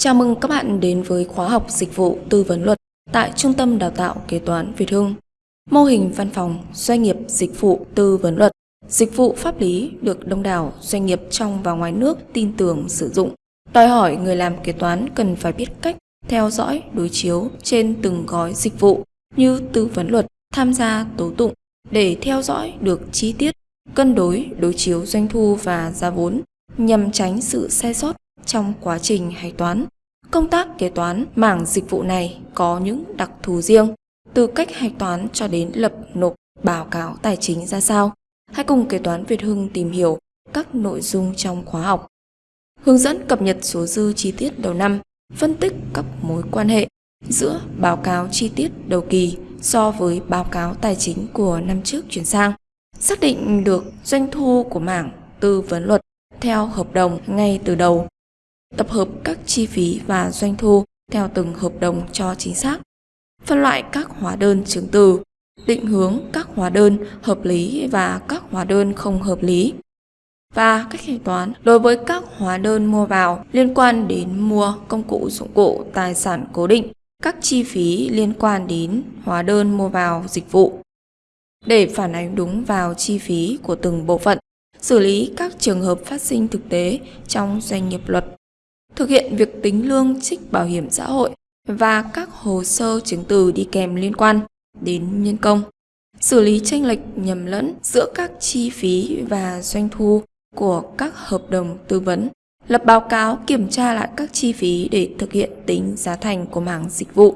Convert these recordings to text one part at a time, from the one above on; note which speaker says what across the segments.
Speaker 1: Chào mừng các bạn đến với khóa học dịch vụ tư vấn luật tại Trung tâm Đào tạo Kế toán Việt Hưng. Mô hình văn phòng doanh nghiệp dịch vụ tư vấn luật, dịch vụ pháp lý được đông đảo doanh nghiệp trong và ngoài nước tin tưởng sử dụng. Đòi hỏi người làm kế toán cần phải biết cách theo dõi đối chiếu trên từng gói dịch vụ như tư vấn luật, tham gia tố tụng để theo dõi được chi tiết, cân đối đối chiếu doanh thu và giá vốn nhằm tránh sự sai sót trong quá trình hạch toán. Công tác kế toán mảng dịch vụ này có những đặc thù riêng, từ cách hạch toán cho đến lập nộp báo cáo tài chính ra sao. Hãy cùng kế toán Việt Hưng tìm hiểu các nội dung trong khóa học. Hướng dẫn cập nhật số dư chi tiết đầu năm, phân tích các mối quan hệ giữa báo cáo chi tiết đầu kỳ so với báo cáo tài chính của năm trước chuyển sang, xác định được doanh thu của mảng tư vấn luật theo hợp đồng ngay từ đầu tập hợp các chi phí và doanh thu theo từng hợp đồng cho chính xác, phân loại các hóa đơn chứng từ, định hướng các hóa đơn hợp lý và các hóa đơn không hợp lý. Và cách thanh toán đối với các hóa đơn mua vào liên quan đến mua công cụ dụng cụ tài sản cố định, các chi phí liên quan đến hóa đơn mua vào dịch vụ. Để phản ánh đúng vào chi phí của từng bộ phận, xử lý các trường hợp phát sinh thực tế trong doanh nghiệp luật thực hiện việc tính lương trích bảo hiểm xã hội và các hồ sơ chứng từ đi kèm liên quan đến nhân công, xử lý tranh lệch nhầm lẫn giữa các chi phí và doanh thu của các hợp đồng tư vấn, lập báo cáo kiểm tra lại các chi phí để thực hiện tính giá thành của mảng dịch vụ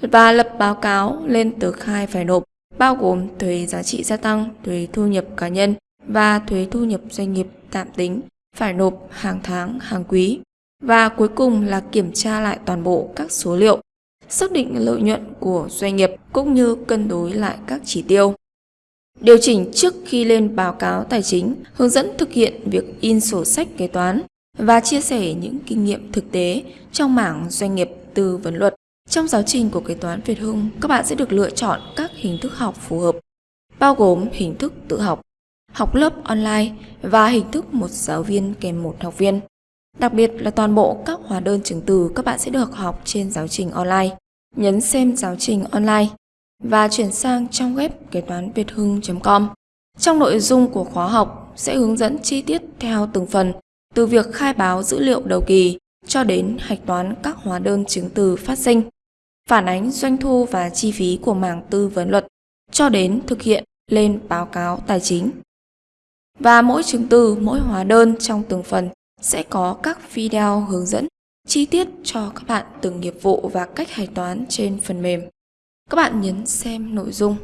Speaker 1: và lập báo cáo lên tờ khai phải nộp bao gồm thuế giá trị gia tăng, thuế thu nhập cá nhân và thuế thu nhập doanh nghiệp tạm tính phải nộp hàng tháng, hàng quý. Và cuối cùng là kiểm tra lại toàn bộ các số liệu, xác định lợi nhuận của doanh nghiệp cũng như cân đối lại các chỉ tiêu. Điều chỉnh trước khi lên báo cáo tài chính, hướng dẫn thực hiện việc in sổ sách kế toán và chia sẻ những kinh nghiệm thực tế trong mảng doanh nghiệp tư vấn luật. Trong giáo trình của kế toán Việt Hưng, các bạn sẽ được lựa chọn các hình thức học phù hợp, bao gồm hình thức tự học, học lớp online và hình thức một giáo viên kèm một học viên. Đặc biệt là toàn bộ các hóa đơn chứng từ các bạn sẽ được học trên giáo trình online. Nhấn xem giáo trình online và chuyển sang trong web kế toán việt hưng.com. Trong nội dung của khóa học sẽ hướng dẫn chi tiết theo từng phần, từ việc khai báo dữ liệu đầu kỳ cho đến hạch toán các hóa đơn chứng từ phát sinh, phản ánh doanh thu và chi phí của mảng tư vấn luật, cho đến thực hiện lên báo cáo tài chính. Và mỗi chứng từ, mỗi hóa đơn trong từng phần sẽ có các video hướng dẫn, chi tiết cho các bạn từng nghiệp vụ và cách hạch toán trên phần mềm. Các bạn nhấn xem nội dung.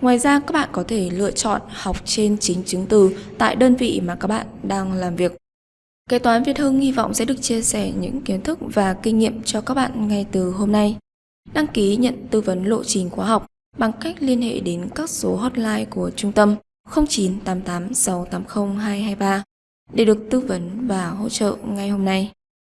Speaker 1: Ngoài ra, các bạn có thể lựa chọn học trên chính chứng từ tại đơn vị mà các bạn đang làm việc. Kế toán Việt Hưng hy vọng sẽ được chia sẻ những kiến thức và kinh nghiệm cho các bạn ngay từ hôm nay. Đăng ký nhận tư vấn lộ trình khóa học bằng cách liên hệ đến các số hotline của trung tâm 0988 680 223 để được tư vấn và hỗ trợ ngay hôm nay.